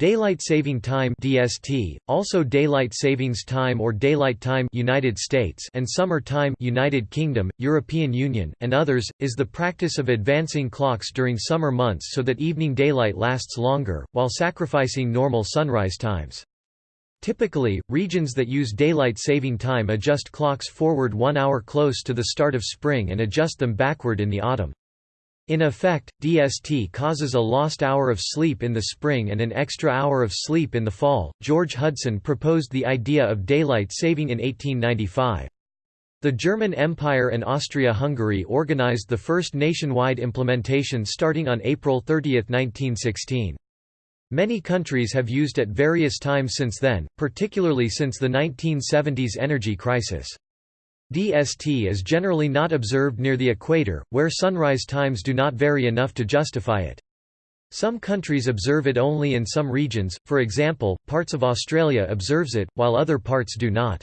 Daylight Saving Time (DST), also Daylight Savings Time or Daylight Time (United States) and Summer Time (United Kingdom, European Union, and others) is the practice of advancing clocks during summer months so that evening daylight lasts longer while sacrificing normal sunrise times. Typically, regions that use daylight saving time adjust clocks forward 1 hour close to the start of spring and adjust them backward in the autumn. In effect, DST causes a lost hour of sleep in the spring and an extra hour of sleep in the fall. George Hudson proposed the idea of daylight saving in 1895. The German Empire and Austria-Hungary organized the first nationwide implementation starting on April 30, 1916. Many countries have used at various times since then, particularly since the 1970s energy crisis. DST is generally not observed near the equator, where sunrise times do not vary enough to justify it. Some countries observe it only in some regions, for example, parts of Australia observes it, while other parts do not.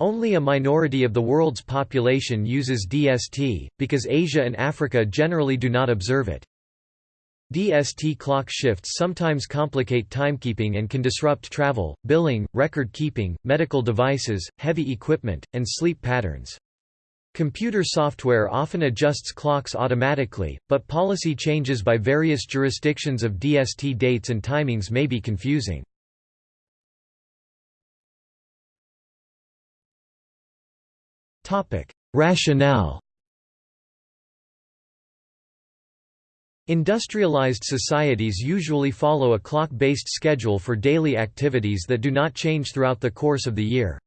Only a minority of the world's population uses DST, because Asia and Africa generally do not observe it. DST clock shifts sometimes complicate timekeeping and can disrupt travel, billing, record-keeping, medical devices, heavy equipment, and sleep patterns. Computer software often adjusts clocks automatically, but policy changes by various jurisdictions of DST dates and timings may be confusing. Rationale Industrialized societies usually follow a clock-based schedule for daily activities that do not change throughout the course of the year.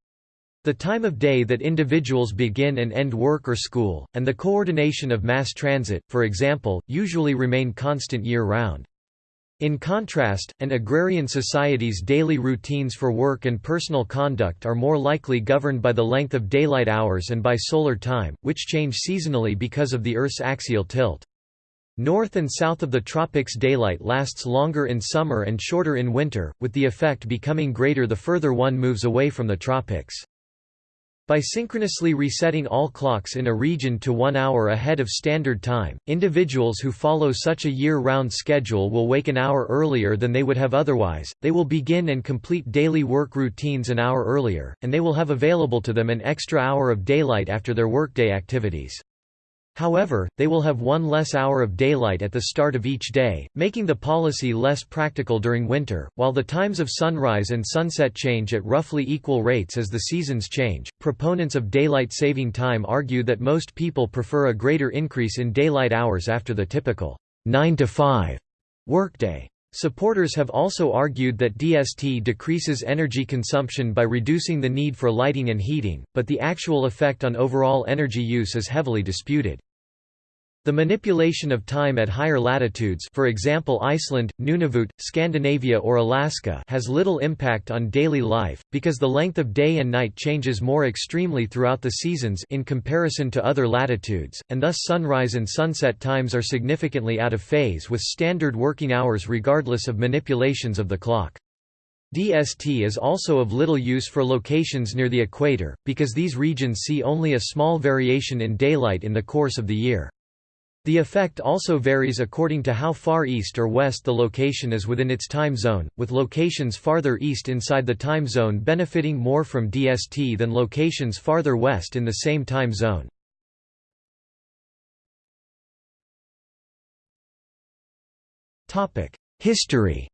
The time of day that individuals begin and end work or school, and the coordination of mass transit, for example, usually remain constant year-round. In contrast, an agrarian society's daily routines for work and personal conduct are more likely governed by the length of daylight hours and by solar time, which change seasonally because of the Earth's axial tilt. North and south of the tropics daylight lasts longer in summer and shorter in winter, with the effect becoming greater the further one moves away from the tropics. By synchronously resetting all clocks in a region to one hour ahead of standard time, individuals who follow such a year-round schedule will wake an hour earlier than they would have otherwise, they will begin and complete daily work routines an hour earlier, and they will have available to them an extra hour of daylight after their workday activities. However, they will have one less hour of daylight at the start of each day, making the policy less practical during winter. While the times of sunrise and sunset change at roughly equal rates as the seasons change, proponents of daylight saving time argue that most people prefer a greater increase in daylight hours after the typical 9 to 5 workday. Supporters have also argued that DST decreases energy consumption by reducing the need for lighting and heating, but the actual effect on overall energy use is heavily disputed. The manipulation of time at higher latitudes for example Iceland, Nunavut, Scandinavia or Alaska has little impact on daily life, because the length of day and night changes more extremely throughout the seasons in comparison to other latitudes, and thus sunrise and sunset times are significantly out of phase with standard working hours regardless of manipulations of the clock. DST is also of little use for locations near the equator, because these regions see only a small variation in daylight in the course of the year. The effect also varies according to how far east or west the location is within its time zone, with locations farther east inside the time zone benefiting more from DST than locations farther west in the same time zone. History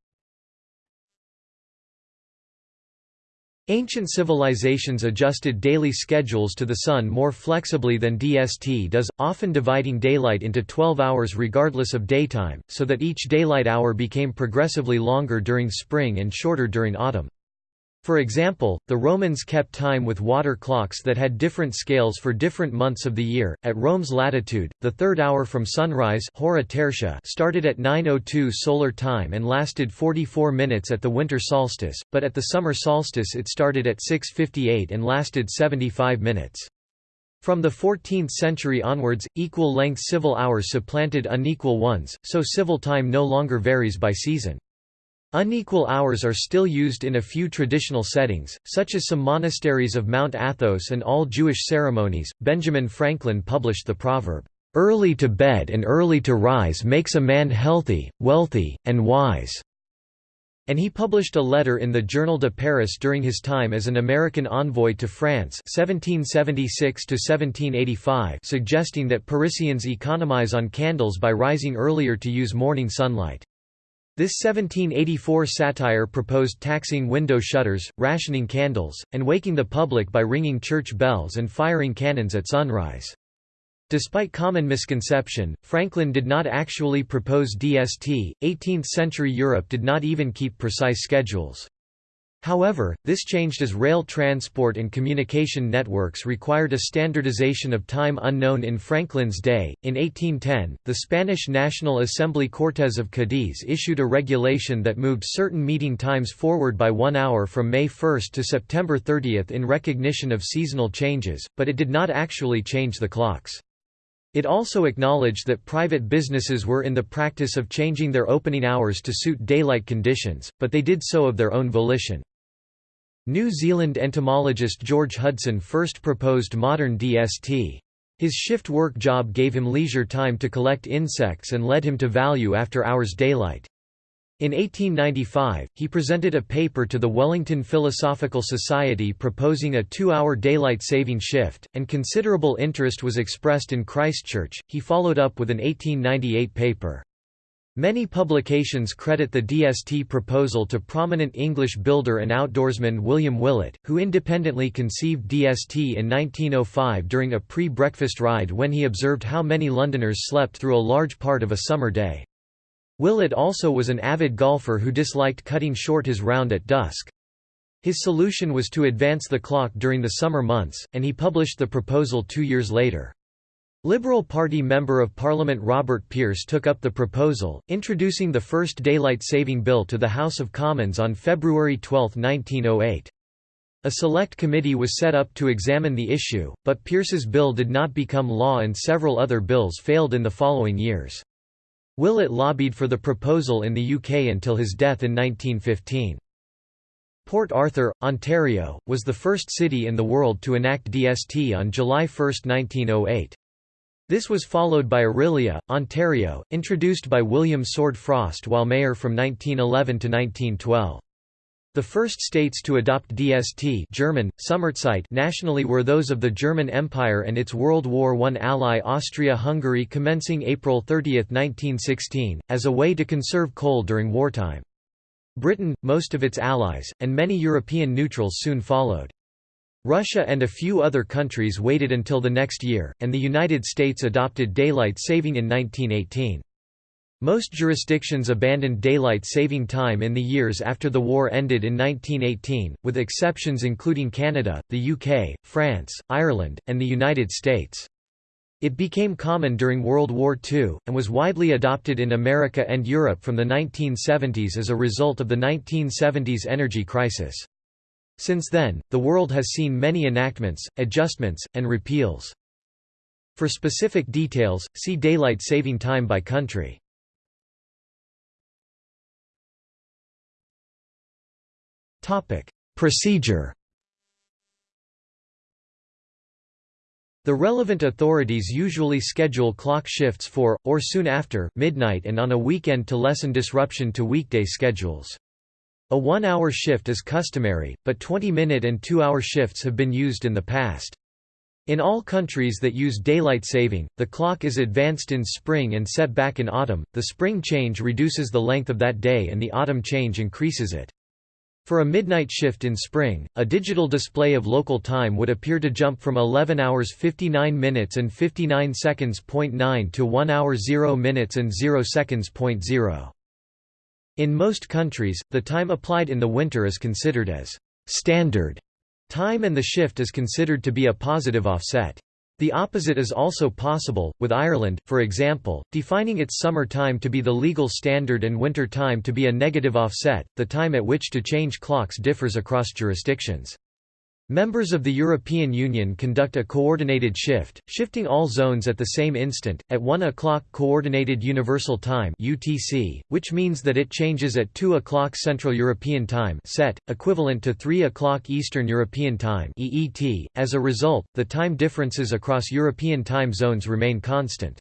Ancient civilizations adjusted daily schedules to the sun more flexibly than DST does, often dividing daylight into 12 hours regardless of daytime, so that each daylight hour became progressively longer during spring and shorter during autumn. For example, the Romans kept time with water clocks that had different scales for different months of the year. At Rome's latitude, the third hour from sunrise hora tertia started at 9:02 solar time and lasted 44 minutes at the winter solstice, but at the summer solstice it started at 6:58 and lasted 75 minutes. From the 14th century onwards, equal-length civil hours supplanted unequal ones, so civil time no longer varies by season. Unequal hours are still used in a few traditional settings, such as some monasteries of Mount Athos and all Jewish ceremonies. Benjamin Franklin published the proverb, Early to bed and early to rise makes a man healthy, wealthy, and wise. And he published a letter in the Journal de Paris during his time as an American envoy to France 1776 suggesting that Parisians economize on candles by rising earlier to use morning sunlight. This 1784 satire proposed taxing window shutters, rationing candles, and waking the public by ringing church bells and firing cannons at sunrise. Despite common misconception, Franklin did not actually propose DST. 18th-century Europe did not even keep precise schedules. However, this changed as rail transport and communication networks required a standardization of time unknown in Franklin's day. In 1810, the Spanish National Assembly Cortes of Cadiz issued a regulation that moved certain meeting times forward by one hour from May 1 to September 30 in recognition of seasonal changes, but it did not actually change the clocks. It also acknowledged that private businesses were in the practice of changing their opening hours to suit daylight conditions, but they did so of their own volition. New Zealand entomologist George Hudson first proposed modern DST. His shift work job gave him leisure time to collect insects and led him to value after-hours daylight. In 1895, he presented a paper to the Wellington Philosophical Society proposing a two-hour daylight saving shift, and considerable interest was expressed in Christchurch. He followed up with an 1898 paper. Many publications credit the DST proposal to prominent English builder and outdoorsman William Willett, who independently conceived DST in 1905 during a pre-breakfast ride when he observed how many Londoners slept through a large part of a summer day. Willett also was an avid golfer who disliked cutting short his round at dusk. His solution was to advance the clock during the summer months, and he published the proposal two years later. Liberal Party Member of Parliament Robert Pearce took up the proposal, introducing the first daylight saving bill to the House of Commons on February 12, 1908. A select committee was set up to examine the issue, but Pearce's bill did not become law and several other bills failed in the following years. Willett lobbied for the proposal in the UK until his death in 1915. Port Arthur, Ontario, was the first city in the world to enact DST on July 1, 1908. This was followed by Orillia, Ontario, introduced by William Sword Frost while mayor from 1911 to 1912. The first states to adopt DST German, nationally were those of the German Empire and its World War I ally Austria-Hungary commencing April 30, 1916, as a way to conserve coal during wartime. Britain, most of its allies, and many European neutrals soon followed. Russia and a few other countries waited until the next year, and the United States adopted daylight saving in 1918. Most jurisdictions abandoned daylight saving time in the years after the war ended in 1918, with exceptions including Canada, the UK, France, Ireland, and the United States. It became common during World War II, and was widely adopted in America and Europe from the 1970s as a result of the 1970s energy crisis. Since then, the world has seen many enactments, adjustments, and repeals. For specific details, see Daylight Saving Time by country. Procedure The relevant authorities usually schedule clock shifts for, or soon after, midnight and on a weekend to lessen disruption to weekday schedules. A one-hour shift is customary, but 20-minute and two-hour shifts have been used in the past. In all countries that use daylight saving, the clock is advanced in spring and set back in autumn. The spring change reduces the length of that day and the autumn change increases it. For a midnight shift in spring, a digital display of local time would appear to jump from 11 hours 59 minutes and 59 seconds.9 to 1 hour 0 minutes and 0 seconds.0. In most countries, the time applied in the winter is considered as standard time and the shift is considered to be a positive offset. The opposite is also possible, with Ireland, for example, defining its summer time to be the legal standard and winter time to be a negative offset. The time at which to change clocks differs across jurisdictions. Members of the European Union conduct a coordinated shift, shifting all zones at the same instant, at 1 o'clock Coordinated Universal Time UTC, which means that it changes at 2 o'clock Central European Time CET, equivalent to 3 o'clock Eastern European Time EET. .As a result, the time differences across European time zones remain constant.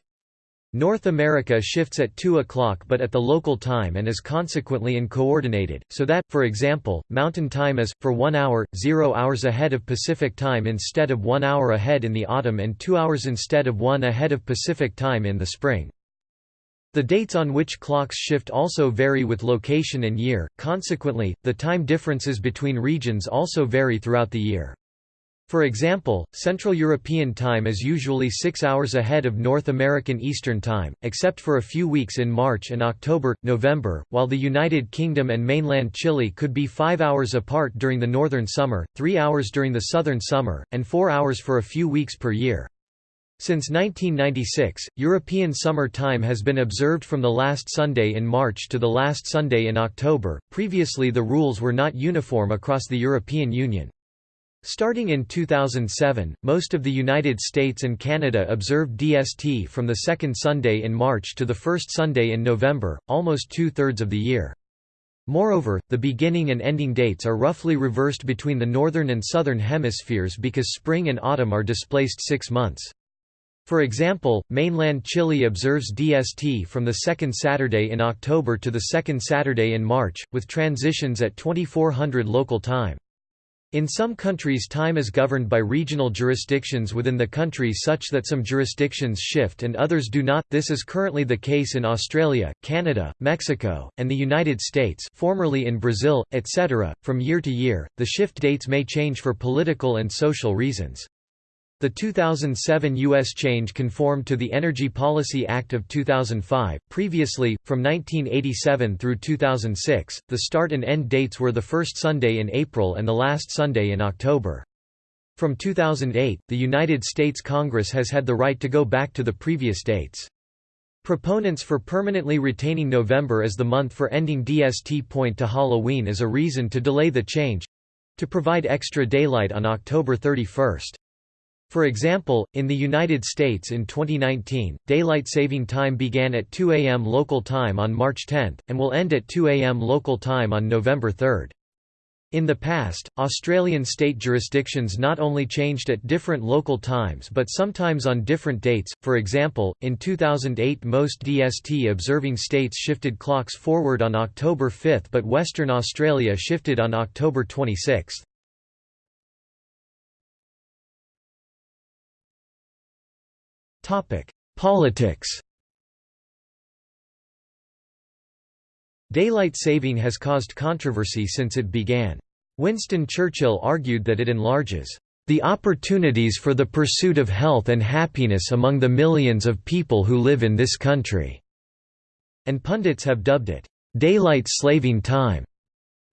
North America shifts at 2 o'clock but at the local time and is consequently uncoordinated, so that, for example, Mountain Time is, for 1 hour, 0 hours ahead of Pacific Time instead of 1 hour ahead in the autumn and 2 hours instead of 1 ahead of Pacific Time in the spring. The dates on which clocks shift also vary with location and year, consequently, the time differences between regions also vary throughout the year. For example, Central European Time is usually six hours ahead of North American Eastern Time, except for a few weeks in March and October, November, while the United Kingdom and mainland Chile could be five hours apart during the northern summer, three hours during the southern summer, and four hours for a few weeks per year. Since 1996, European Summer Time has been observed from the last Sunday in March to the last Sunday in October. Previously, the rules were not uniform across the European Union. Starting in 2007, most of the United States and Canada observed DST from the second Sunday in March to the first Sunday in November, almost two-thirds of the year. Moreover, the beginning and ending dates are roughly reversed between the northern and southern hemispheres because spring and autumn are displaced six months. For example, mainland Chile observes DST from the second Saturday in October to the second Saturday in March, with transitions at 2400 local time. In some countries time is governed by regional jurisdictions within the country such that some jurisdictions shift and others do not. This is currently the case in Australia, Canada, Mexico, and the United States, formerly in Brazil, etc. From year to year, the shift dates may change for political and social reasons. The 2007 U.S. change conformed to the Energy Policy Act of 2005. Previously, from 1987 through 2006, the start and end dates were the first Sunday in April and the last Sunday in October. From 2008, the United States Congress has had the right to go back to the previous dates. Proponents for permanently retaining November as the month for ending DST point to Halloween as a reason to delay the change to provide extra daylight on October 31. For example, in the United States in 2019, daylight saving time began at 2 a.m. local time on March 10, and will end at 2 a.m. local time on November 3. In the past, Australian state jurisdictions not only changed at different local times but sometimes on different dates, for example, in 2008 most DST observing states shifted clocks forward on October 5 but Western Australia shifted on October 26. Politics Daylight saving has caused controversy since it began. Winston Churchill argued that it enlarges the opportunities for the pursuit of health and happiness among the millions of people who live in this country", and pundits have dubbed it, "...daylight slaving time".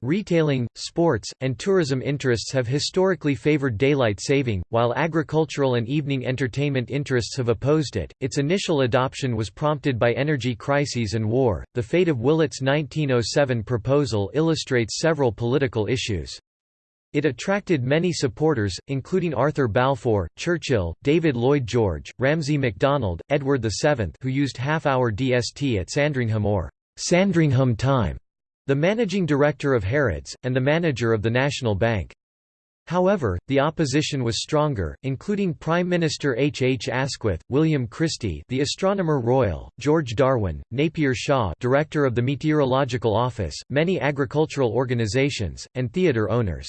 Retailing, sports, and tourism interests have historically favored daylight saving, while agricultural and evening entertainment interests have opposed it. Its initial adoption was prompted by energy crises and war. The fate of Willett's 1907 proposal illustrates several political issues. It attracted many supporters, including Arthur Balfour, Churchill, David Lloyd George, Ramsay MacDonald, Edward VII who used half-hour DST at Sandringham or Sandringham time the managing director of Harrods, and the manager of the National Bank. However, the opposition was stronger, including Prime Minister H. H. Asquith, William Christie the Astronomer Royal, George Darwin, Napier Shaw Director of the Meteorological Office, many agricultural organizations, and theatre owners.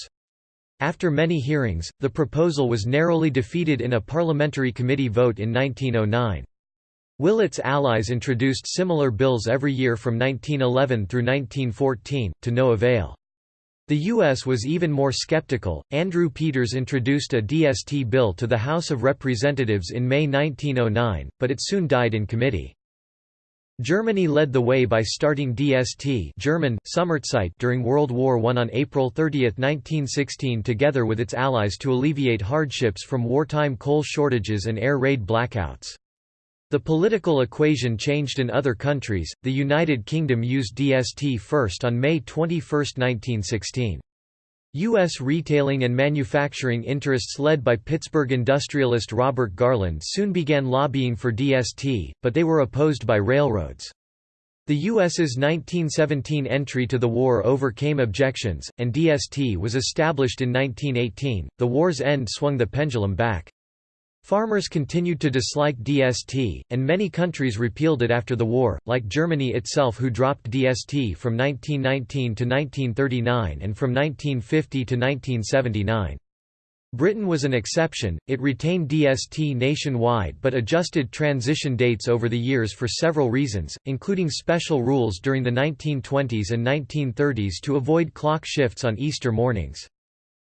After many hearings, the proposal was narrowly defeated in a parliamentary committee vote in 1909. Willett's allies introduced similar bills every year from 1911 through 1914, to no avail. The U.S. was even more skeptical. Andrew Peters introduced a DST bill to the House of Representatives in May 1909, but it soon died in committee. Germany led the way by starting DST German, during World War I on April 30, 1916 together with its allies to alleviate hardships from wartime coal shortages and air raid blackouts. The political equation changed in other countries, the United Kingdom used DST first on May 21, 1916. U.S. retailing and manufacturing interests led by Pittsburgh industrialist Robert Garland soon began lobbying for DST, but they were opposed by railroads. The U.S.'s 1917 entry to the war overcame objections, and DST was established in 1918. The war's end swung the pendulum back. Farmers continued to dislike DST, and many countries repealed it after the war, like Germany itself who dropped DST from 1919 to 1939 and from 1950 to 1979. Britain was an exception, it retained DST nationwide but adjusted transition dates over the years for several reasons, including special rules during the 1920s and 1930s to avoid clock shifts on Easter mornings.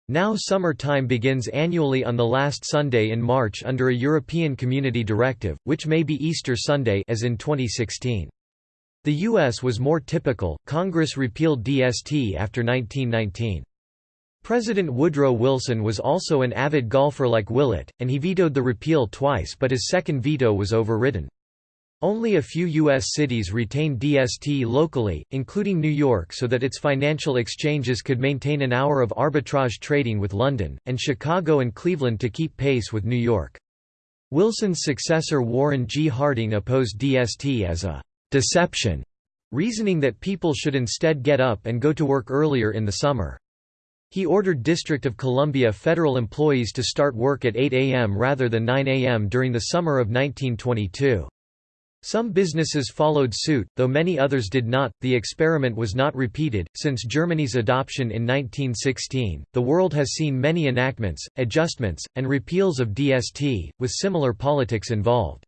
Now summer time begins annually on the last Sunday in March under a European Community Directive, which may be Easter Sunday as in 2016. The U.S. was more typical, Congress repealed DST after 1919. President Woodrow Wilson was also an avid golfer like Willett, and he vetoed the repeal twice but his second veto was overridden. Only a few U.S. cities retain DST locally, including New York so that its financial exchanges could maintain an hour of arbitrage trading with London, and Chicago and Cleveland to keep pace with New York. Wilson's successor Warren G. Harding opposed DST as a «deception», reasoning that people should instead get up and go to work earlier in the summer. He ordered District of Columbia federal employees to start work at 8 a.m. rather than 9 a.m. during the summer of 1922. Some businesses followed suit, though many others did not. The experiment was not repeated. Since Germany's adoption in 1916, the world has seen many enactments, adjustments, and repeals of DST, with similar politics involved.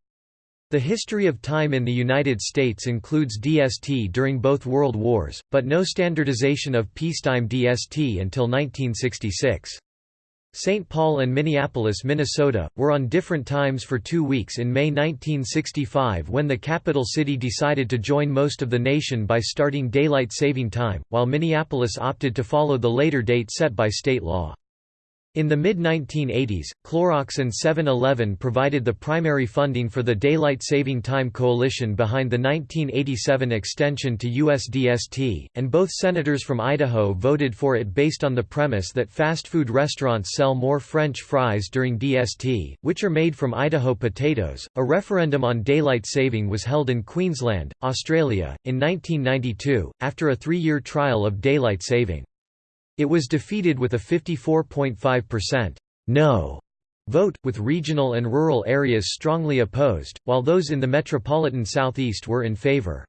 The history of time in the United States includes DST during both World Wars, but no standardization of peacetime DST until 1966. St. Paul and Minneapolis, Minnesota, were on different times for two weeks in May 1965 when the capital city decided to join most of the nation by starting daylight saving time, while Minneapolis opted to follow the later date set by state law. In the mid-1980s, Clorox and 7-Eleven provided the primary funding for the Daylight Saving Time Coalition behind the 1987 extension to USDST, and both senators from Idaho voted for it based on the premise that fast food restaurants sell more French fries during DST, which are made from Idaho potatoes. A referendum on daylight saving was held in Queensland, Australia, in 1992, after a three-year trial of daylight saving. It was defeated with a 54.5% no vote, with regional and rural areas strongly opposed, while those in the metropolitan southeast were in favor.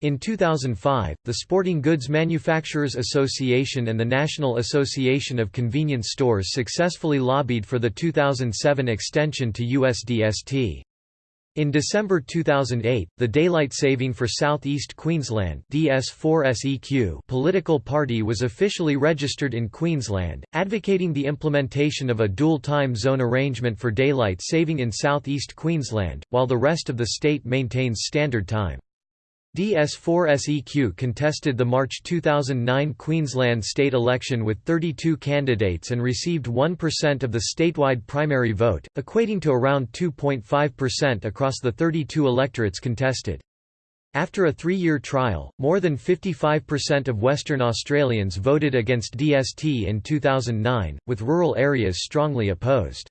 In 2005, the Sporting Goods Manufacturers Association and the National Association of Convenience Stores successfully lobbied for the 2007 extension to USDST. In December 2008, the Daylight Saving for Southeast Queensland DS4SEQ political party was officially registered in Queensland, advocating the implementation of a dual time zone arrangement for daylight saving in southeast Queensland, while the rest of the state maintains standard time. DS4SEQ contested the March 2009 Queensland state election with 32 candidates and received 1% of the statewide primary vote, equating to around 2.5% across the 32 electorates contested. After a three-year trial, more than 55% of Western Australians voted against DST in 2009, with rural areas strongly opposed.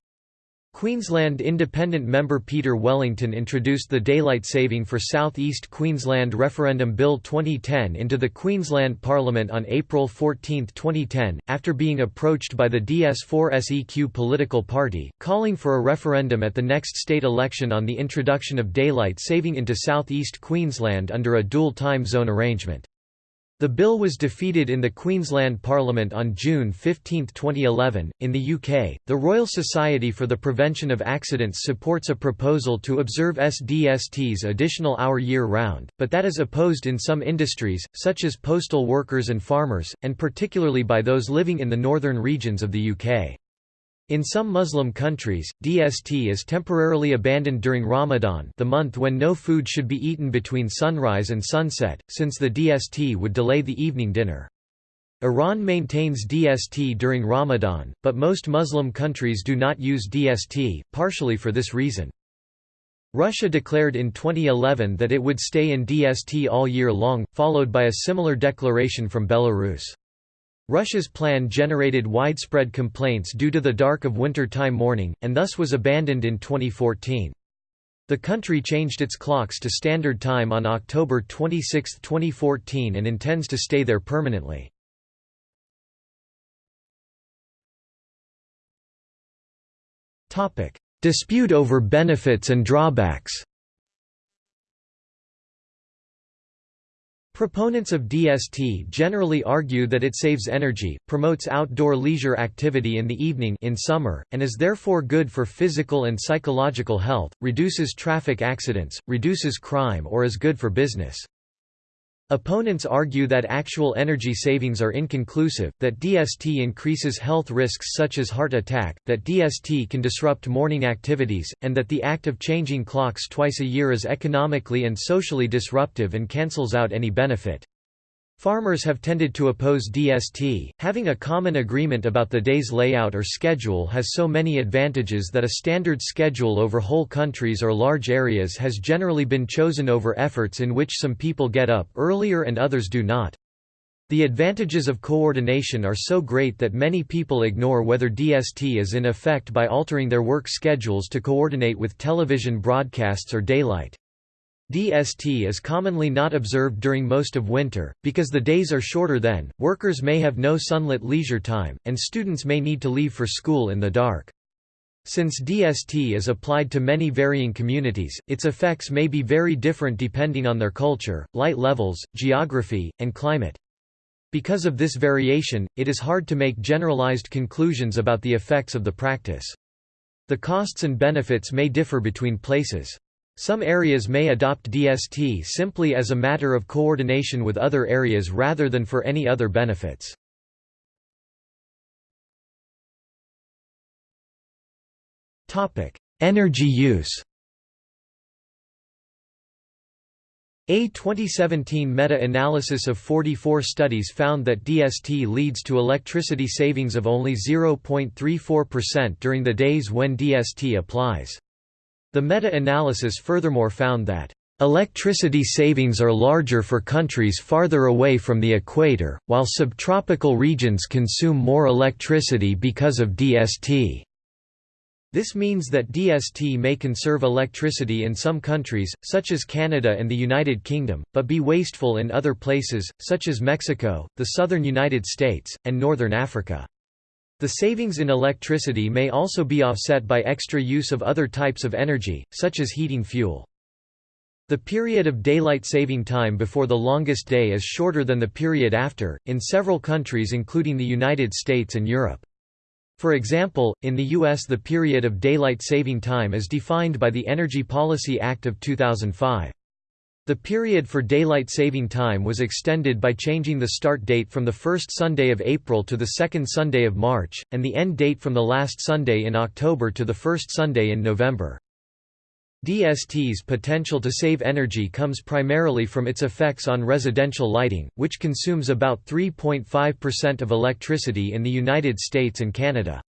Queensland Independent member Peter Wellington introduced the Daylight Saving for South East Queensland Referendum Bill 2010 into the Queensland Parliament on April 14, 2010, after being approached by the DS4SEQ political party, calling for a referendum at the next state election on the introduction of daylight saving into South East Queensland under a dual time zone arrangement. The bill was defeated in the Queensland Parliament on June 15, 2011. In the UK, the Royal Society for the Prevention of Accidents supports a proposal to observe SDST's additional hour year round, but that is opposed in some industries, such as postal workers and farmers, and particularly by those living in the northern regions of the UK. In some Muslim countries, DST is temporarily abandoned during Ramadan the month when no food should be eaten between sunrise and sunset, since the DST would delay the evening dinner. Iran maintains DST during Ramadan, but most Muslim countries do not use DST, partially for this reason. Russia declared in 2011 that it would stay in DST all year long, followed by a similar declaration from Belarus. Russia's plan generated widespread complaints due to the dark of winter-time morning, and thus was abandoned in 2014. The country changed its clocks to standard time on October 26, 2014 and intends to stay there permanently. Dispute over benefits and drawbacks Proponents of DST generally argue that it saves energy, promotes outdoor leisure activity in the evening in summer, and is therefore good for physical and psychological health, reduces traffic accidents, reduces crime or is good for business. Opponents argue that actual energy savings are inconclusive, that DST increases health risks such as heart attack, that DST can disrupt morning activities, and that the act of changing clocks twice a year is economically and socially disruptive and cancels out any benefit. Farmers have tended to oppose DST, having a common agreement about the day's layout or schedule has so many advantages that a standard schedule over whole countries or large areas has generally been chosen over efforts in which some people get up earlier and others do not. The advantages of coordination are so great that many people ignore whether DST is in effect by altering their work schedules to coordinate with television broadcasts or daylight. DST is commonly not observed during most of winter, because the days are shorter then, workers may have no sunlit leisure time, and students may need to leave for school in the dark. Since DST is applied to many varying communities, its effects may be very different depending on their culture, light levels, geography, and climate. Because of this variation, it is hard to make generalized conclusions about the effects of the practice. The costs and benefits may differ between places. Some areas may adopt DST simply as a matter of coordination with other areas rather than for any other benefits. Energy use A 2017 meta-analysis of 44 studies found that DST leads to electricity savings of only 0.34% during the days when DST applies. The meta-analysis furthermore found that Electricity savings are larger for countries farther away from the equator, while subtropical regions consume more electricity because of DST. This means that DST may conserve electricity in some countries, such as Canada and the United Kingdom, but be wasteful in other places, such as Mexico, the southern United States, and northern Africa. The savings in electricity may also be offset by extra use of other types of energy, such as heating fuel. The period of daylight saving time before the longest day is shorter than the period after, in several countries including the United States and Europe. For example, in the U.S. the period of daylight saving time is defined by the Energy Policy Act of 2005. The period for daylight saving time was extended by changing the start date from the first Sunday of April to the second Sunday of March, and the end date from the last Sunday in October to the first Sunday in November. DST's potential to save energy comes primarily from its effects on residential lighting, which consumes about 3.5% of electricity in the United States and Canada.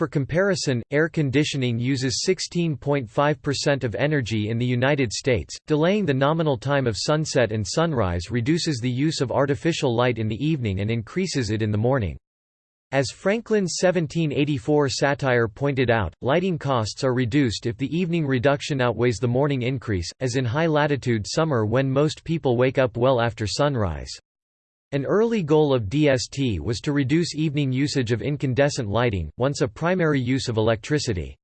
For comparison, air conditioning uses 16.5% of energy in the United States. Delaying the nominal time of sunset and sunrise reduces the use of artificial light in the evening and increases it in the morning. As Franklin's 1784 satire pointed out, lighting costs are reduced if the evening reduction outweighs the morning increase, as in high-latitude summer when most people wake up well after sunrise. An early goal of DST was to reduce evening usage of incandescent lighting, once a primary use of electricity.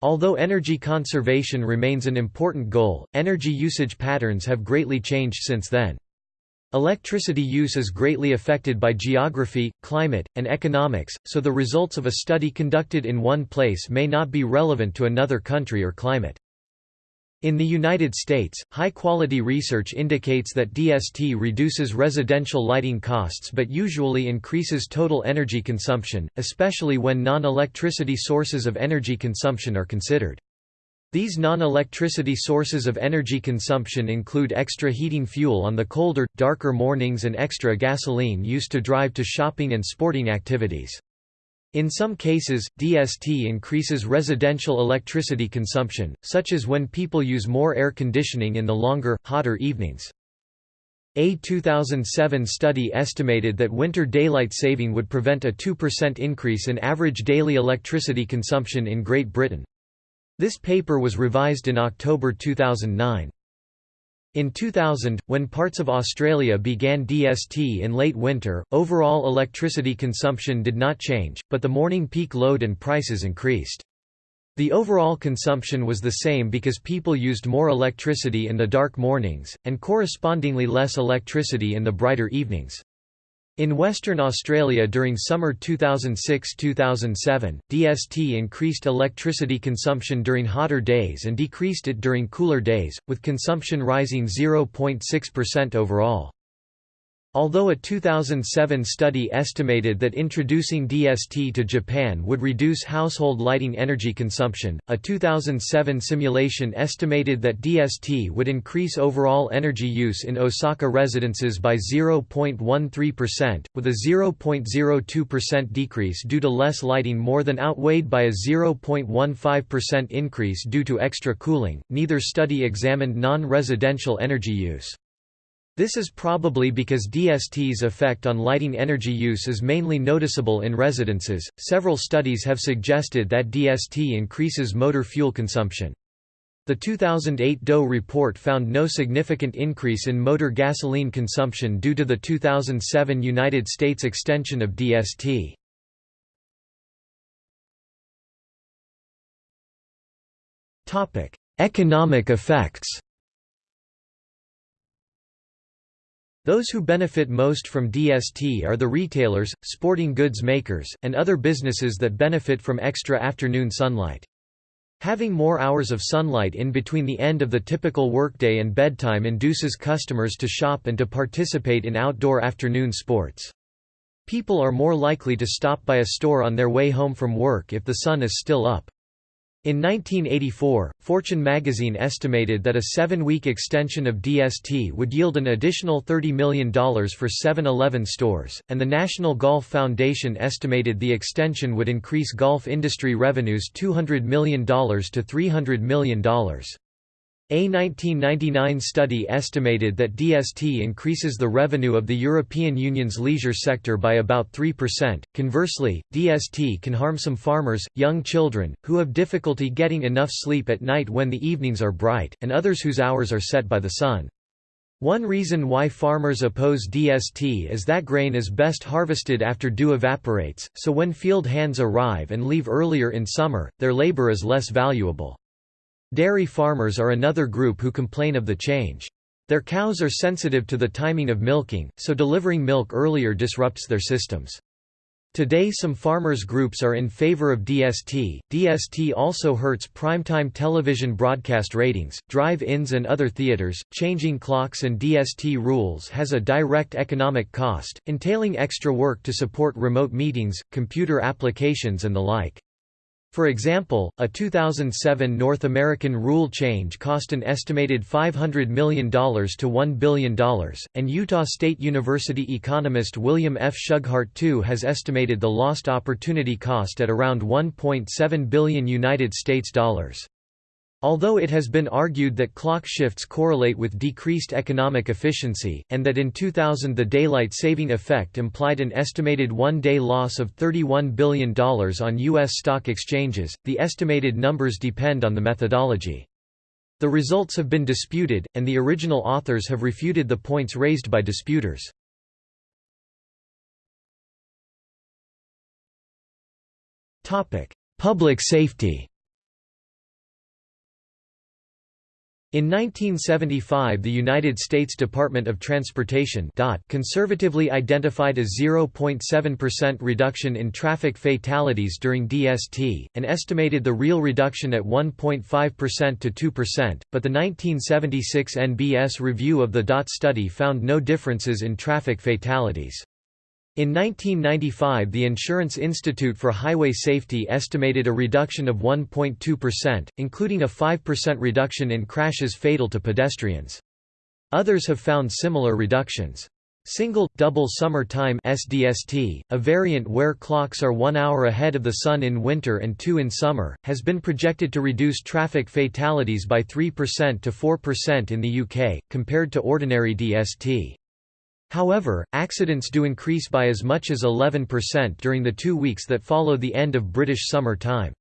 Although energy conservation remains an important goal, energy usage patterns have greatly changed since then. Electricity use is greatly affected by geography, climate, and economics, so the results of a study conducted in one place may not be relevant to another country or climate. In the United States, high-quality research indicates that DST reduces residential lighting costs but usually increases total energy consumption, especially when non-electricity sources of energy consumption are considered. These non-electricity sources of energy consumption include extra heating fuel on the colder, darker mornings and extra gasoline used to drive to shopping and sporting activities. In some cases, DST increases residential electricity consumption, such as when people use more air conditioning in the longer, hotter evenings. A 2007 study estimated that winter daylight saving would prevent a 2% increase in average daily electricity consumption in Great Britain. This paper was revised in October 2009. In 2000, when parts of Australia began DST in late winter, overall electricity consumption did not change, but the morning peak load and prices increased. The overall consumption was the same because people used more electricity in the dark mornings, and correspondingly less electricity in the brighter evenings. In Western Australia during summer 2006–2007, DST increased electricity consumption during hotter days and decreased it during cooler days, with consumption rising 0.6% overall. Although a 2007 study estimated that introducing DST to Japan would reduce household lighting energy consumption, a 2007 simulation estimated that DST would increase overall energy use in Osaka residences by 0.13%, with a 0.02% decrease due to less lighting more than outweighed by a 0.15% increase due to extra cooling. Neither study examined non residential energy use. This is probably because DST's effect on lighting energy use is mainly noticeable in residences. Several studies have suggested that DST increases motor fuel consumption. The 2008 DOE report found no significant increase in motor gasoline consumption due to the 2007 United States extension of DST. Topic: Economic effects Those who benefit most from DST are the retailers, sporting goods makers, and other businesses that benefit from extra afternoon sunlight. Having more hours of sunlight in between the end of the typical workday and bedtime induces customers to shop and to participate in outdoor afternoon sports. People are more likely to stop by a store on their way home from work if the sun is still up. In 1984, Fortune magazine estimated that a seven-week extension of DST would yield an additional $30 million for 7-Eleven stores, and the National Golf Foundation estimated the extension would increase golf industry revenues $200 million to $300 million. A 1999 study estimated that DST increases the revenue of the European Union's leisure sector by about 3%. Conversely, DST can harm some farmers, young children, who have difficulty getting enough sleep at night when the evenings are bright, and others whose hours are set by the sun. One reason why farmers oppose DST is that grain is best harvested after dew evaporates, so when field hands arrive and leave earlier in summer, their labor is less valuable. Dairy farmers are another group who complain of the change. Their cows are sensitive to the timing of milking, so delivering milk earlier disrupts their systems. Today some farmers groups are in favor of DST. DST also hurts primetime television broadcast ratings, drive-ins and other theaters. Changing clocks and DST rules has a direct economic cost, entailing extra work to support remote meetings, computer applications and the like. For example, a 2007 North American rule change cost an estimated $500 million to $1 billion, and Utah State University economist William F. Shughart II has estimated the lost opportunity cost at around 1.7 billion United States dollars. Although it has been argued that clock shifts correlate with decreased economic efficiency, and that in 2000 the daylight saving effect implied an estimated one-day loss of $31 billion on U.S. stock exchanges, the estimated numbers depend on the methodology. The results have been disputed, and the original authors have refuted the points raised by disputers. Public safety In 1975 the United States Department of Transportation conservatively identified a 0.7% reduction in traffic fatalities during DST, and estimated the real reduction at 1.5% to 2%, but the 1976 NBS review of the DOT study found no differences in traffic fatalities. In 1995 the Insurance Institute for Highway Safety estimated a reduction of 1.2%, including a 5% reduction in crashes fatal to pedestrians. Others have found similar reductions. Single, double summer time SDST, a variant where clocks are one hour ahead of the sun in winter and two in summer, has been projected to reduce traffic fatalities by 3% to 4% in the UK, compared to ordinary DST. However, accidents do increase by as much as 11% during the two weeks that follow the end of British summer time.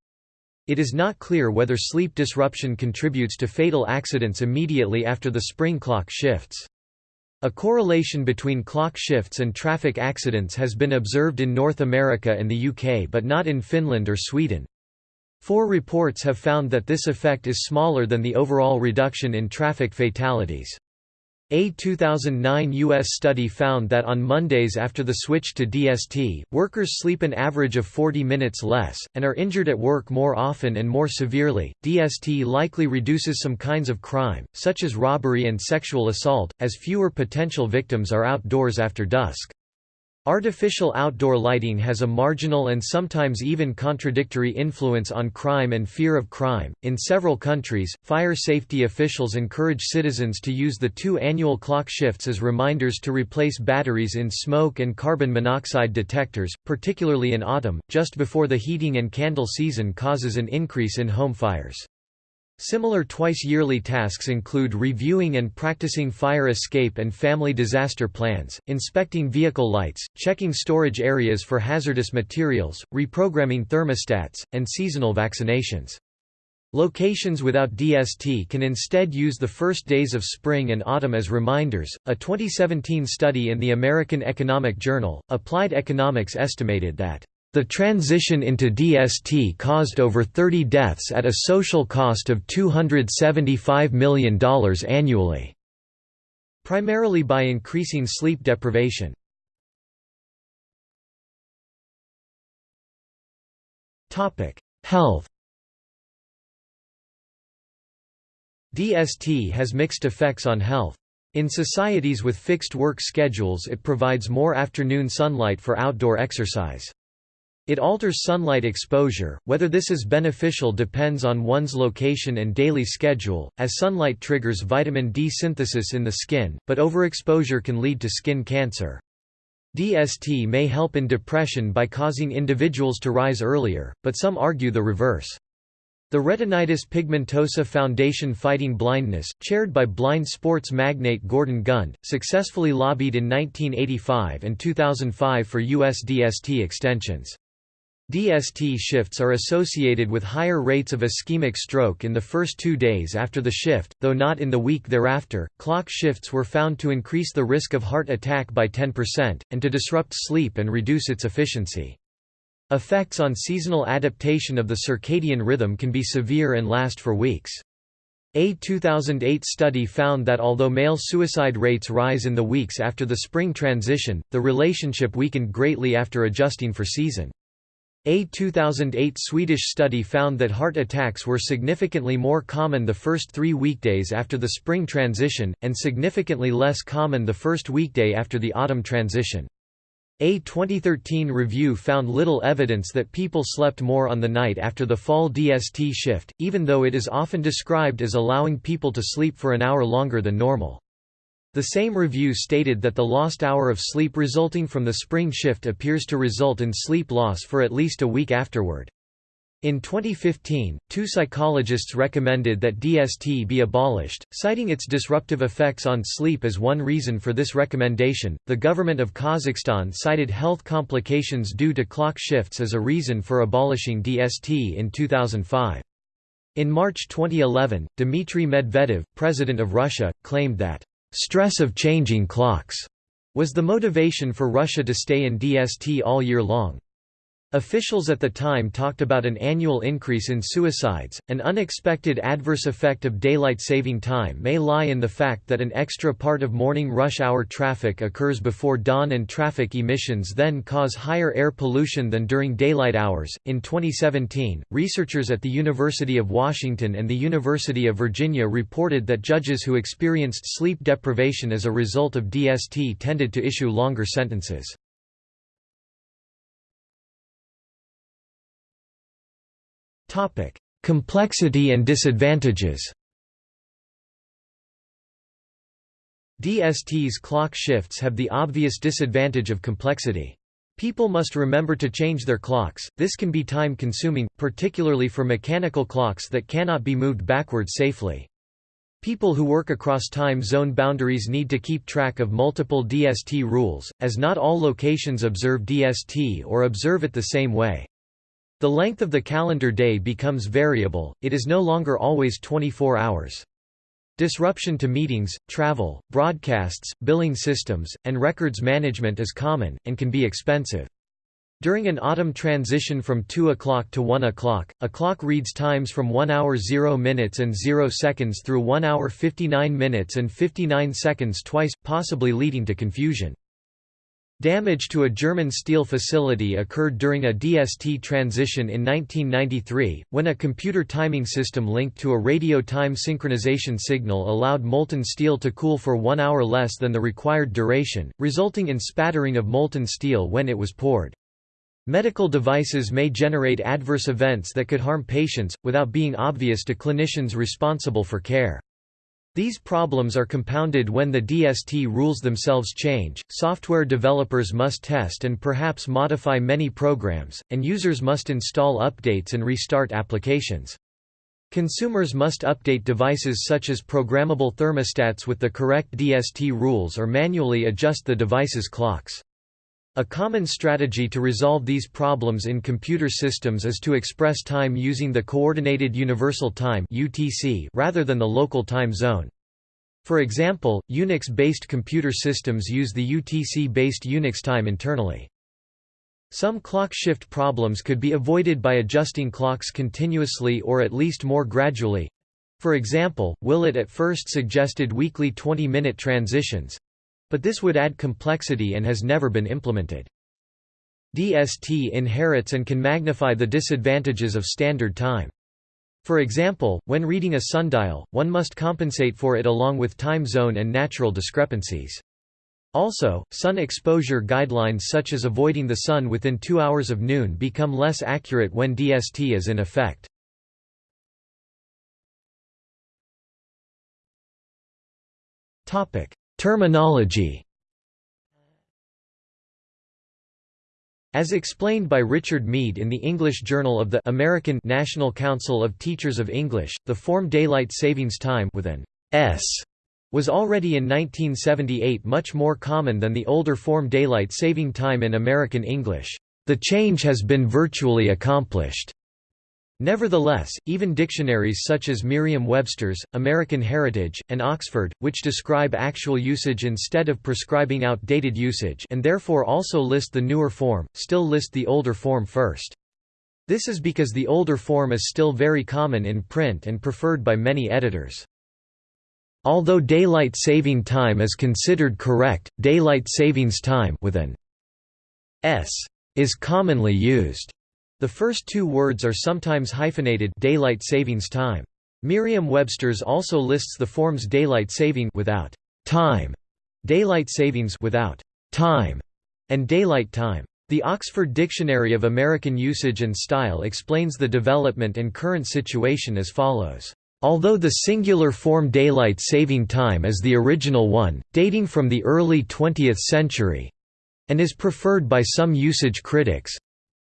It is not clear whether sleep disruption contributes to fatal accidents immediately after the spring clock shifts. A correlation between clock shifts and traffic accidents has been observed in North America and the UK but not in Finland or Sweden. Four reports have found that this effect is smaller than the overall reduction in traffic fatalities. A 2009 U.S. study found that on Mondays after the switch to DST, workers sleep an average of 40 minutes less, and are injured at work more often and more severely. DST likely reduces some kinds of crime, such as robbery and sexual assault, as fewer potential victims are outdoors after dusk. Artificial outdoor lighting has a marginal and sometimes even contradictory influence on crime and fear of crime. In several countries, fire safety officials encourage citizens to use the two annual clock shifts as reminders to replace batteries in smoke and carbon monoxide detectors, particularly in autumn, just before the heating and candle season causes an increase in home fires. Similar twice-yearly tasks include reviewing and practicing fire escape and family disaster plans, inspecting vehicle lights, checking storage areas for hazardous materials, reprogramming thermostats, and seasonal vaccinations. Locations without DST can instead use the first days of spring and autumn as reminders. A 2017 study in the American Economic Journal, Applied Economics estimated that the transition into DST caused over 30 deaths at a social cost of $275 million annually, primarily by increasing sleep deprivation. Health DST has mixed effects on health. In societies with fixed work schedules it provides more afternoon sunlight for outdoor exercise. It alters sunlight exposure, whether this is beneficial depends on one's location and daily schedule, as sunlight triggers vitamin D synthesis in the skin, but overexposure can lead to skin cancer. DST may help in depression by causing individuals to rise earlier, but some argue the reverse. The Retinitis Pigmentosa Foundation Fighting Blindness, chaired by blind sports magnate Gordon Gund, successfully lobbied in 1985 and 2005 for U.S. DST extensions. DST shifts are associated with higher rates of ischemic stroke in the first two days after the shift, though not in the week thereafter. Clock shifts were found to increase the risk of heart attack by 10%, and to disrupt sleep and reduce its efficiency. Effects on seasonal adaptation of the circadian rhythm can be severe and last for weeks. A 2008 study found that although male suicide rates rise in the weeks after the spring transition, the relationship weakened greatly after adjusting for season. A 2008 Swedish study found that heart attacks were significantly more common the first three weekdays after the spring transition, and significantly less common the first weekday after the autumn transition. A 2013 review found little evidence that people slept more on the night after the fall DST shift, even though it is often described as allowing people to sleep for an hour longer than normal. The same review stated that the lost hour of sleep resulting from the spring shift appears to result in sleep loss for at least a week afterward. In 2015, two psychologists recommended that DST be abolished, citing its disruptive effects on sleep as one reason for this recommendation. The government of Kazakhstan cited health complications due to clock shifts as a reason for abolishing DST in 2005. In March 2011, Dmitry Medvedev, president of Russia, claimed that stress of changing clocks was the motivation for Russia to stay in DST all year long. Officials at the time talked about an annual increase in suicides. An unexpected adverse effect of daylight saving time may lie in the fact that an extra part of morning rush hour traffic occurs before dawn and traffic emissions then cause higher air pollution than during daylight hours. In 2017, researchers at the University of Washington and the University of Virginia reported that judges who experienced sleep deprivation as a result of DST tended to issue longer sentences. Topic: Complexity and disadvantages. DST's clock shifts have the obvious disadvantage of complexity. People must remember to change their clocks, this can be time-consuming, particularly for mechanical clocks that cannot be moved backwards safely. People who work across time zone boundaries need to keep track of multiple DST rules, as not all locations observe DST or observe it the same way. The length of the calendar day becomes variable, it is no longer always 24 hours. Disruption to meetings, travel, broadcasts, billing systems, and records management is common, and can be expensive. During an autumn transition from 2 o'clock to 1 o'clock, a clock reads times from 1 hour 0 minutes and 0 seconds through 1 hour 59 minutes and 59 seconds twice, possibly leading to confusion. Damage to a German steel facility occurred during a DST transition in 1993, when a computer timing system linked to a radio time synchronization signal allowed molten steel to cool for one hour less than the required duration, resulting in spattering of molten steel when it was poured. Medical devices may generate adverse events that could harm patients, without being obvious to clinicians responsible for care. These problems are compounded when the DST rules themselves change, software developers must test and perhaps modify many programs, and users must install updates and restart applications. Consumers must update devices such as programmable thermostats with the correct DST rules or manually adjust the device's clocks. A common strategy to resolve these problems in computer systems is to express time using the Coordinated Universal Time rather than the local time zone. For example, Unix-based computer systems use the UTC-based Unix time internally. Some clock shift problems could be avoided by adjusting clocks continuously or at least more gradually. For example, Willett at first suggested weekly 20-minute transitions, but this would add complexity and has never been implemented. DST inherits and can magnify the disadvantages of standard time. For example, when reading a sundial, one must compensate for it along with time zone and natural discrepancies. Also, sun exposure guidelines such as avoiding the sun within two hours of noon become less accurate when DST is in effect. Terminology As explained by Richard Meade in the English Journal of the American National Council of Teachers of English, the form daylight savings time with an S was already in 1978 much more common than the older form daylight saving time in American English. The change has been virtually accomplished. Nevertheless, even dictionaries such as Merriam-Webster's, American Heritage, and Oxford, which describe actual usage instead of prescribing outdated usage and therefore also list the newer form, still list the older form first. This is because the older form is still very common in print and preferred by many editors. Although daylight saving time is considered correct, daylight savings time with an s is commonly used. The first two words are sometimes hyphenated daylight savings time. Merriam-Webster's also lists the forms daylight saving without time, daylight savings without time, and daylight time. The Oxford Dictionary of American Usage and Style explains the development and current situation as follows. Although the singular form daylight saving time is the original one, dating from the early 20th century, and is preferred by some usage critics,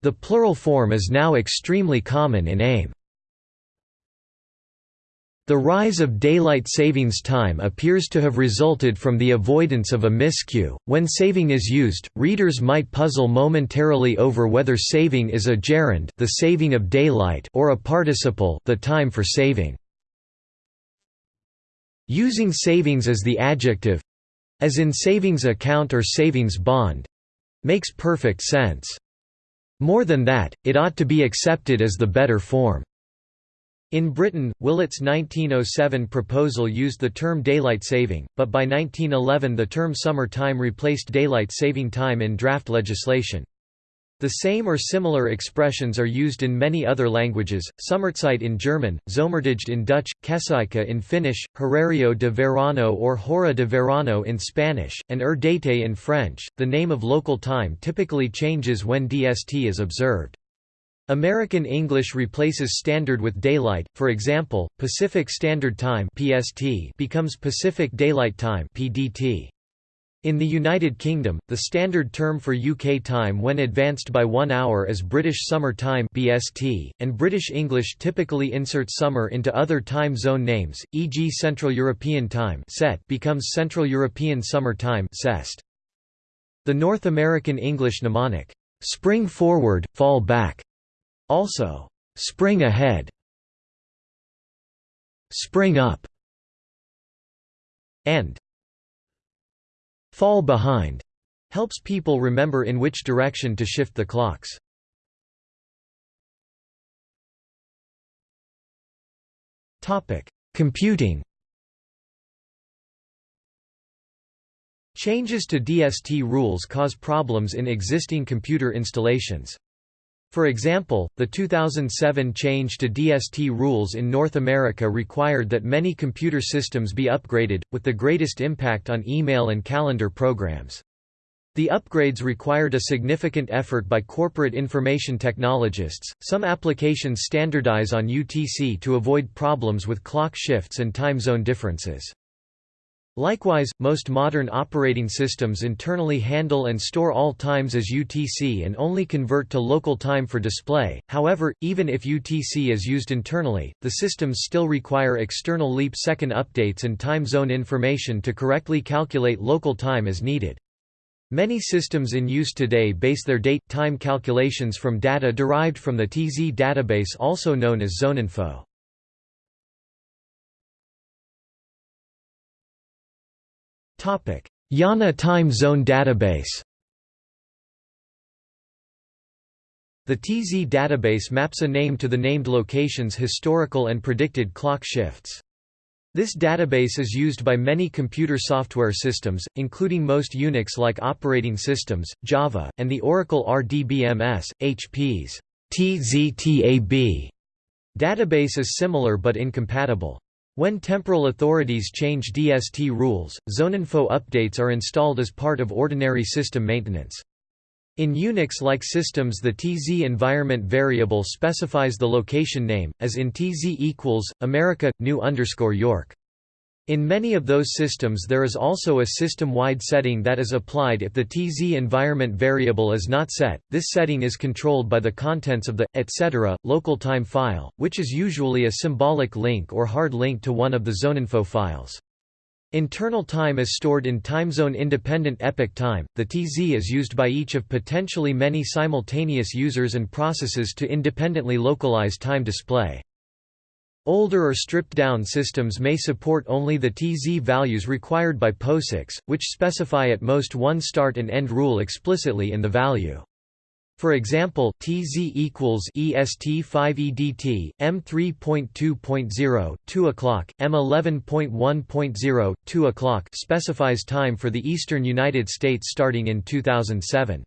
the plural form is now extremely common in AmE. The rise of daylight savings time appears to have resulted from the avoidance of a miscue. When saving is used, readers might puzzle momentarily over whether saving is a gerund, the saving of daylight, or a participle, the time for saving. Using savings as the adjective as in savings account or savings bond makes perfect sense. More than that, it ought to be accepted as the better form. In Britain, Willett's 1907 proposal used the term daylight saving, but by 1911 the term summer time replaced daylight saving time in draft legislation. The same or similar expressions are used in many other languages, Sommerzeit in German, Zomertijd in Dutch, Kesäikä in Finnish, Horario de verano or Hora de verano in Spanish, and heure d'été in French. The name of local time typically changes when DST is observed. American English replaces Standard with Daylight, for example, Pacific Standard Time (PST) becomes Pacific Daylight Time (PDT). In the United Kingdom, the standard term for UK time when advanced by one hour is British Summer Time (BST), and British English typically insert summer into other time zone names, e.g. Central European Time (CET) becomes Central European Summer Time (CEST). The North American English mnemonic "spring forward, fall back", also "spring ahead", "spring up", and fall behind, Helps people remember in which direction to shift the clocks. Topic: Computing Changes to DST rules cause problems in existing computer installations. For example, the 2007 change to DST rules in North America required that many computer systems be upgraded, with the greatest impact on email and calendar programs. The upgrades required a significant effort by corporate information technologists. Some applications standardize on UTC to avoid problems with clock shifts and time zone differences. Likewise, most modern operating systems internally handle and store all times as UTC and only convert to local time for display, however, even if UTC is used internally, the systems still require external leap-second updates and time zone information to correctly calculate local time as needed. Many systems in use today base their date-time calculations from data derived from the TZ database also known as ZoneInfo. IANA Time Zone Database The TZ database maps a name to the named location's historical and predicted clock shifts. This database is used by many computer software systems, including most Unix-like operating systems, Java, and the Oracle RDBMS, HP's TZTAB database is similar but incompatible. When temporal authorities change DST rules, ZoneInfo updates are installed as part of ordinary system maintenance. In Unix-like systems the TZ environment variable specifies the location name, as in TZ equals, America, new underscore York. In many of those systems there is also a system-wide setting that is applied if the TZ environment variable is not set. This setting is controlled by the contents of the etc. local time file, which is usually a symbolic link or hard link to one of the zoneinfo files. Internal time is stored in timezone independent epoch time. The TZ is used by each of potentially many simultaneous users and processes to independently localize time display. Older or stripped-down systems may support only the TZ values required by POSIX, which specify at most one start and end rule explicitly in the value. For example, TZ equals EST 5 EDT, M 3.2.0, 2 o'clock, M 11.1.0, 2 o'clock specifies time for the eastern United States starting in 2007.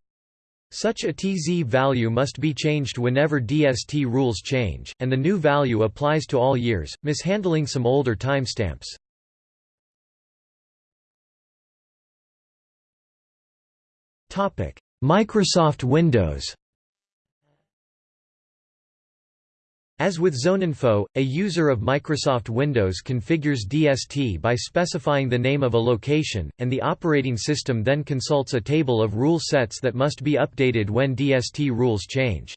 Such a TZ value must be changed whenever DST rules change, and the new value applies to all years, mishandling some older timestamps. Microsoft Windows As with ZoneInfo, a user of Microsoft Windows configures DST by specifying the name of a location, and the operating system then consults a table of rule sets that must be updated when DST rules change.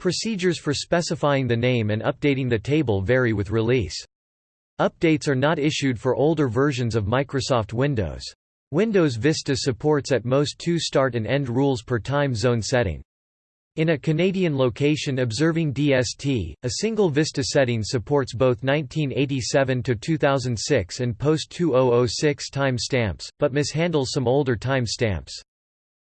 Procedures for specifying the name and updating the table vary with release. Updates are not issued for older versions of Microsoft Windows. Windows Vista supports at most two start and end rules per time zone setting. In a Canadian location observing DST, a single Vista setting supports both 1987–2006 and post-2006 timestamps, but mishandles some older timestamps.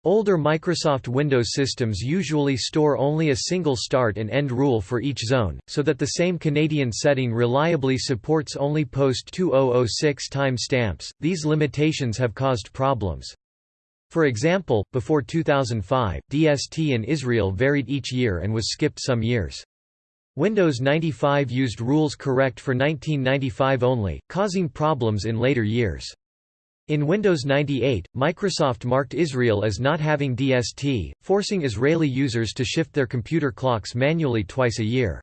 Older Microsoft Windows systems usually store only a single start and end rule for each zone, so that the same Canadian setting reliably supports only post-2006 timestamps. These limitations have caused problems. For example, before 2005, DST in Israel varied each year and was skipped some years. Windows 95 used rules correct for 1995 only, causing problems in later years. In Windows 98, Microsoft marked Israel as not having DST, forcing Israeli users to shift their computer clocks manually twice a year.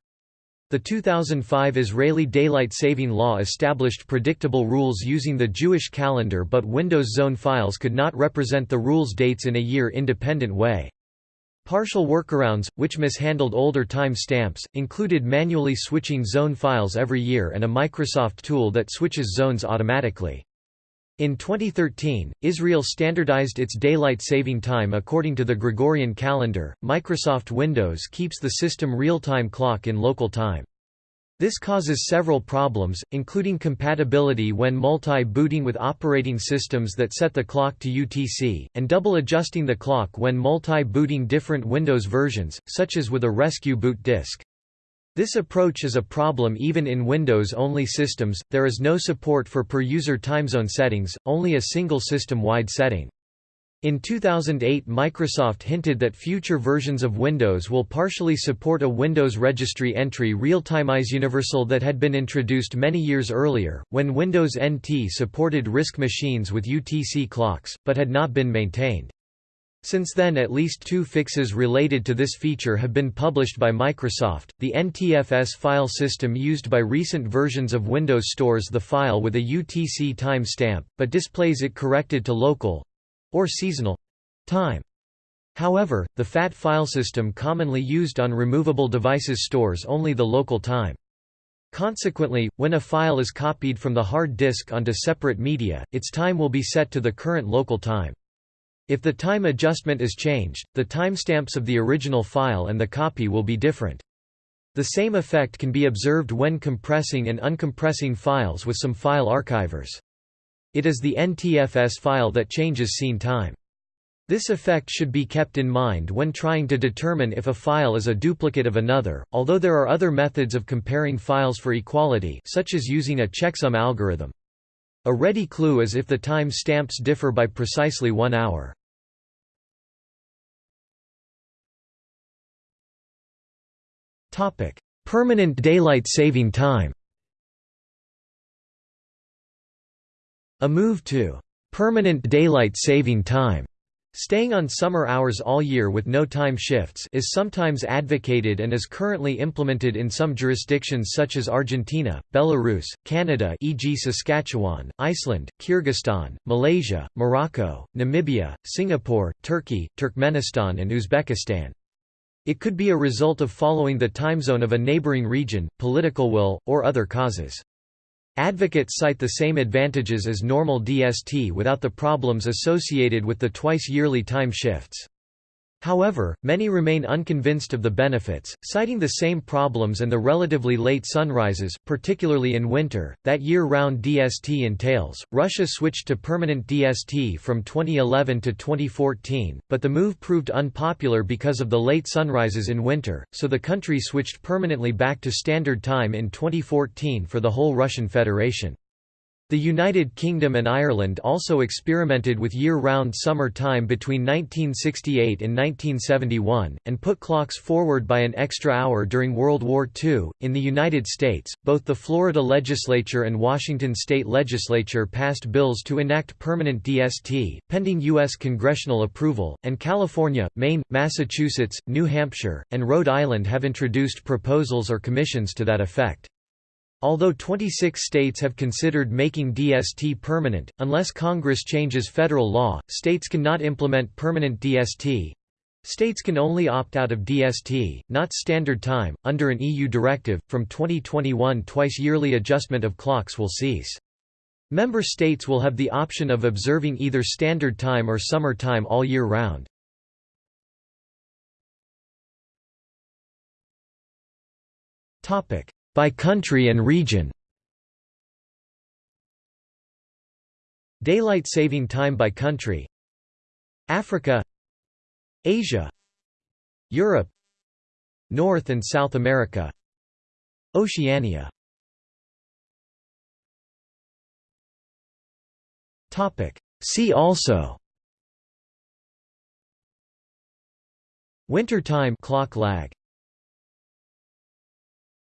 The 2005 Israeli Daylight Saving Law established predictable rules using the Jewish calendar but Windows Zone files could not represent the rules dates in a year-independent way. Partial workarounds, which mishandled older time stamps, included manually switching zone files every year and a Microsoft tool that switches zones automatically. In 2013, Israel standardized its daylight saving time according to the Gregorian calendar. Microsoft Windows keeps the system real-time clock in local time. This causes several problems, including compatibility when multi-booting with operating systems that set the clock to UTC, and double adjusting the clock when multi-booting different Windows versions, such as with a rescue boot disk. This approach is a problem even in Windows-only systems, there is no support for per-user timezone settings, only a single system-wide setting. In 2008 Microsoft hinted that future versions of Windows will partially support a Windows registry entry real-time Universal that had been introduced many years earlier, when Windows NT supported RISC machines with UTC clocks, but had not been maintained. Since then at least two fixes related to this feature have been published by Microsoft. The NTFS file system used by recent versions of Windows stores the file with a UTC time stamp, but displays it corrected to local or seasonal time. However, the FAT file system commonly used on removable devices stores only the local time. Consequently, when a file is copied from the hard disk onto separate media, its time will be set to the current local time. If the time adjustment is changed, the timestamps of the original file and the copy will be different. The same effect can be observed when compressing and uncompressing files with some file archivers. It is the NTFS file that changes scene time. This effect should be kept in mind when trying to determine if a file is a duplicate of another, although there are other methods of comparing files for equality such as using a checksum algorithm. A ready clue is if the time stamps differ by precisely one hour. Permanent daylight saving time A move to permanent daylight saving time Staying on summer hours all year with no time shifts is sometimes advocated and is currently implemented in some jurisdictions such as Argentina, Belarus, Canada e.g. Saskatchewan, Iceland, Kyrgyzstan, Malaysia, Morocco, Namibia, Singapore, Turkey, Turkmenistan and Uzbekistan. It could be a result of following the time zone of a neighboring region, political will, or other causes. Advocates cite the same advantages as normal DST without the problems associated with the twice-yearly time shifts. However, many remain unconvinced of the benefits, citing the same problems and the relatively late sunrises, particularly in winter, that year-round DST entails. Russia switched to permanent DST from 2011 to 2014, but the move proved unpopular because of the late sunrises in winter, so the country switched permanently back to standard time in 2014 for the whole Russian Federation. The United Kingdom and Ireland also experimented with year-round summer time between 1968 and 1971, and put clocks forward by an extra hour during World War II. In the United States, both the Florida legislature and Washington state legislature passed bills to enact permanent DST, pending U.S. congressional approval, and California, Maine, Massachusetts, New Hampshire, and Rhode Island have introduced proposals or commissions to that effect. Although 26 states have considered making DST permanent, unless Congress changes federal law, states cannot implement permanent DST. States can only opt out of DST, not standard time, under an EU directive. From 2021, twice yearly adjustment of clocks will cease. Member states will have the option of observing either standard time or summer time all year round. Topic: by country and region. Daylight saving time by country. Africa. Asia. Europe. North and South America. Oceania. See also. Winter time clock lag